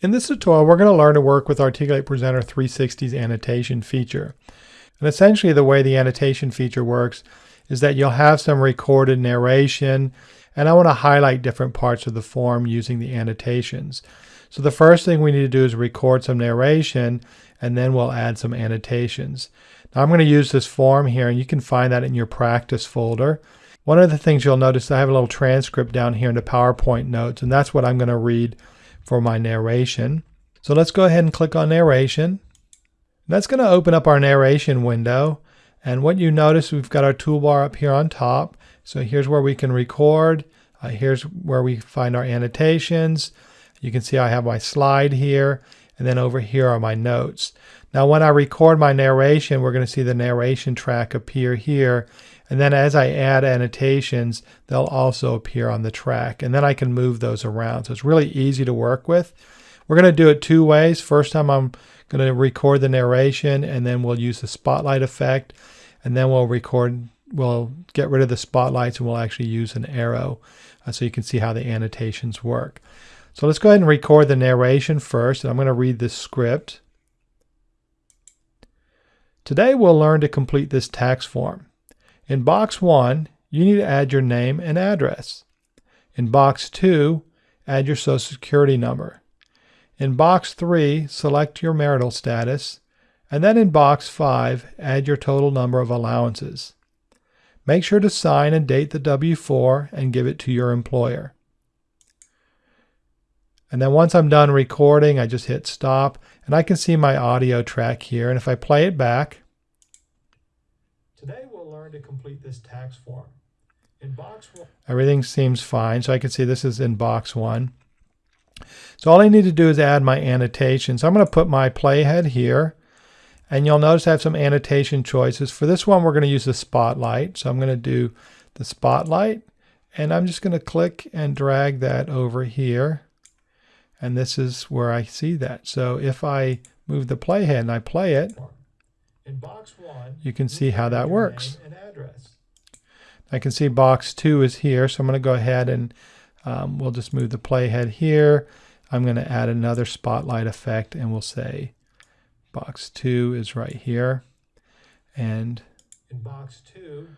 In this tutorial, we're going to learn to work with Articulate Presenter 360's annotation feature. And essentially the way the annotation feature works is that you'll have some recorded narration, and I want to highlight different parts of the form using the annotations. So the first thing we need to do is record some narration, and then we'll add some annotations. Now I'm going to use this form here, and you can find that in your practice folder. One of the things you'll notice, I have a little transcript down here in the PowerPoint notes, and that's what I'm going to read for my narration. So let's go ahead and click on narration. That's going to open up our narration window. And what you notice, we've got our toolbar up here on top. So here's where we can record. Uh, here's where we find our annotations. You can see I have my slide here. And then over here are my notes. Now when I record my narration, we're going to see the narration track appear here. And then as I add annotations, they'll also appear on the track. And then I can move those around. So it's really easy to work with. We're going to do it two ways. First time I'm going to record the narration and then we'll use the spotlight effect. And then we'll record, we'll get rid of the spotlights and we'll actually use an arrow uh, so you can see how the annotations work. So let's go ahead and record the narration first. And I'm going to read this script. Today we'll learn to complete this tax form. In box 1, you need to add your name and address. In box 2, add your social security number. In box 3, select your marital status. And then in box 5, add your total number of allowances. Make sure to sign and date the W-4 and give it to your employer. And then once I'm done recording, I just hit stop and I can see my audio track here. And if I play it back, Today we'll learn to complete this tax form. In box one, everything seems fine. So I can see this is in box one. So all I need to do is add my annotations. I'm going to put my playhead here. And you'll notice I have some annotation choices. For this one, we're going to use the spotlight. So I'm going to do the spotlight. And I'm just going to click and drag that over here. And this is where I see that. So if I move the playhead and I play it, in box one, you can see how that works. I can see box two is here, so I'm going to go ahead and um, we'll just move the playhead here. I'm going to add another spotlight effect and we'll say box two is right here. And in box two,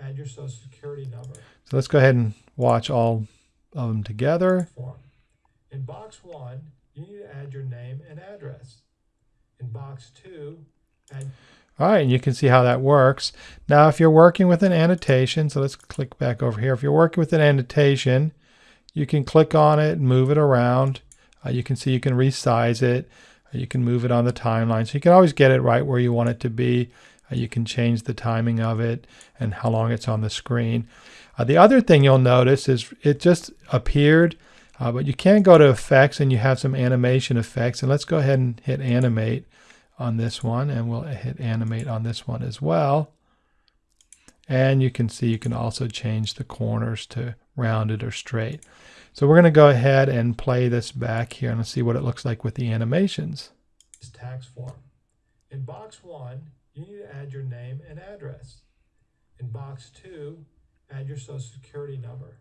add your social security number. So let's go ahead and watch all of them together. In box one, you need to add your name and address. In box two, add all right, and you can see how that works. Now, if you're working with an annotation, so let's click back over here. If you're working with an annotation, you can click on it and move it around. Uh, you can see you can resize it. Uh, you can move it on the timeline. So you can always get it right where you want it to be. Uh, you can change the timing of it and how long it's on the screen. Uh, the other thing you'll notice is it just appeared, uh, but you can go to effects and you have some animation effects. And let's go ahead and hit animate on this one and we'll hit animate on this one as well. And you can see you can also change the corners to rounded or straight. So we're going to go ahead and play this back here and see what it looks like with the animations. This tax form. In box one, you need to add your name and address. In box two, add your social security number.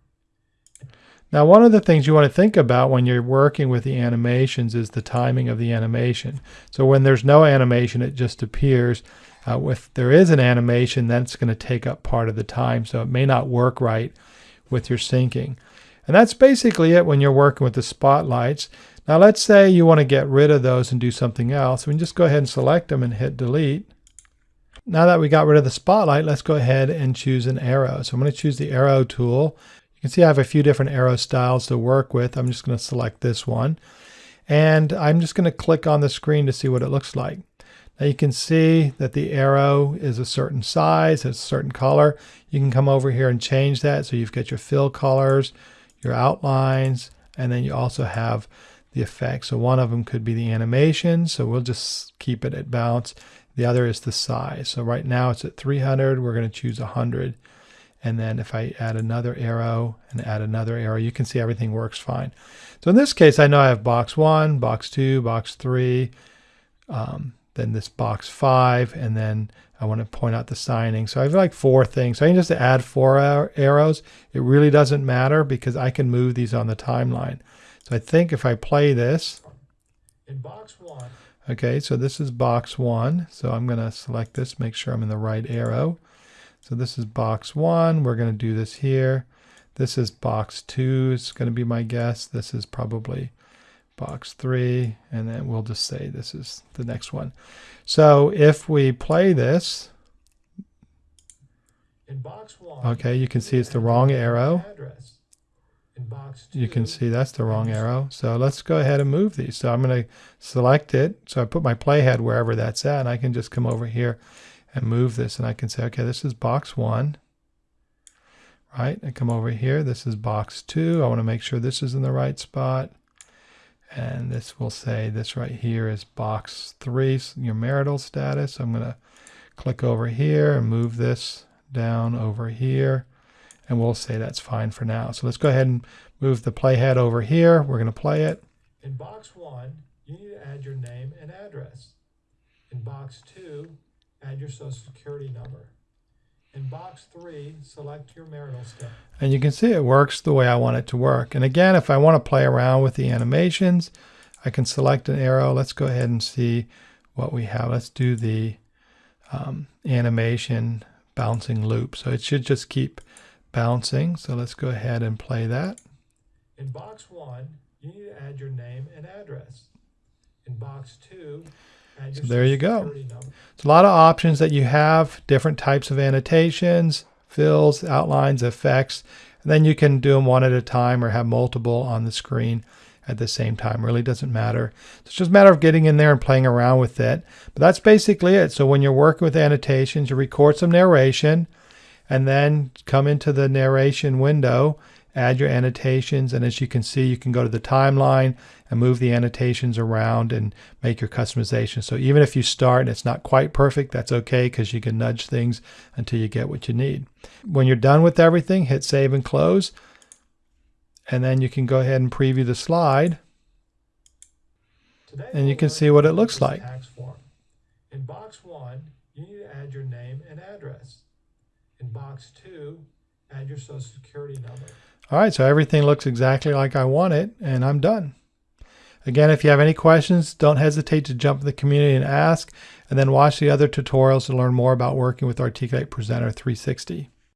Now, one of the things you want to think about when you're working with the animations is the timing of the animation. So when there's no animation, it just appears. Uh, if there is an animation, that's going to take up part of the time, so it may not work right with your syncing. And that's basically it when you're working with the spotlights. Now let's say you want to get rid of those and do something else. We can just go ahead and select them and hit delete. Now that we got rid of the spotlight, let's go ahead and choose an arrow. So I'm going to choose the arrow tool you can see I have a few different arrow styles to work with. I'm just going to select this one. And I'm just going to click on the screen to see what it looks like. Now you can see that the arrow is a certain size, it's a certain color. You can come over here and change that. So you've got your fill colors, your outlines, and then you also have the effects. So one of them could be the animation. So we'll just keep it at bounce. The other is the size. So right now it's at 300. We're going to choose 100. And then if I add another arrow and add another arrow, you can see everything works fine. So in this case, I know I have box one, box two, box three, um, then this box five, and then I want to point out the signing. So I have like four things. So I can just add four arrows. It really doesn't matter because I can move these on the timeline. So I think if I play this, In box one. Okay, so this is box one. So I'm going to select this, make sure I'm in the right arrow. So this is box one. We're going to do this here. This is box two. It's going to be my guess. This is probably box three. And then we'll just say this is the next one. So if we play this, in box one, okay, you can see it's the wrong arrow. You can see that's the wrong arrow. So let's go ahead and move these. So I'm going to select it. So I put my playhead wherever that's at, and I can just come over here and move this, and I can say, okay, this is box one, right? I come over here. This is box two. I want to make sure this is in the right spot. And this will say this right here is box three, your marital status. I'm going to click over here and move this down over here and we'll say that's fine for now. So let's go ahead and move the playhead over here. We're going to play it. In box one, you need to add your name and address. In box two, add your social security number. In box three, select your marital status. And you can see it works the way I want it to work. And again, if I want to play around with the animations, I can select an arrow. Let's go ahead and see what we have. Let's do the um, animation bouncing loop. So it should just keep bouncing. So let's go ahead and play that. In box one, you need to add your name and address. In box two, so there you go. It's a lot of options that you have, different types of annotations, fills, outlines, effects, and then you can do them one at a time or have multiple on the screen at the same time. Really doesn't matter. It's just a matter of getting in there and playing around with it. But that's basically it. So when you're working with annotations, you record some narration and then come into the narration window, add your annotations. And as you can see, you can go to the timeline and move the annotations around and make your customization. So even if you start and it's not quite perfect, that's okay because you can nudge things until you get what you need. When you're done with everything, hit save and close. And then you can go ahead and preview the slide. Today and you can see what it looks like. In box one, you need to add your name and address. In box two, add your social security number. All right, so everything looks exactly like I want it, and I'm done. Again, if you have any questions, don't hesitate to jump in the community and ask, and then watch the other tutorials to learn more about working with Articulate Presenter 360.